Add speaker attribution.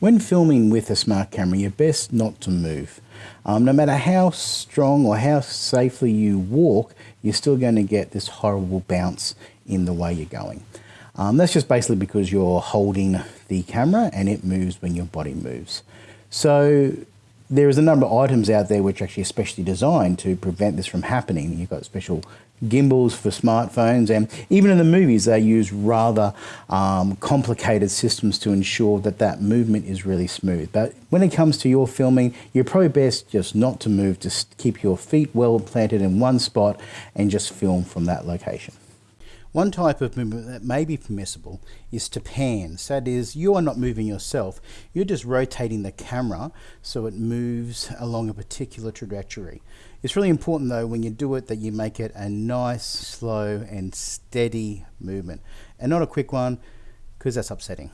Speaker 1: When filming with a smart camera, you're best not to move. Um, no matter how strong or how safely you walk, you're still going to get this horrible bounce in the way you're going. Um, that's just basically because you're holding the camera and it moves when your body moves. So there is a number of items out there which are actually especially designed to prevent this from happening. You've got special gimbals for smartphones, and even in the movies, they use rather um, complicated systems to ensure that that movement is really smooth. But when it comes to your filming, you're probably best just not to move, just keep your feet well planted in one spot and just film from that location. One type of movement that may be permissible is to pan. So that is, you are not moving yourself, you're just rotating the camera so it moves along a particular trajectory. It's really important though when you do it that you make it a nice, slow and steady movement and not a quick one because that's upsetting.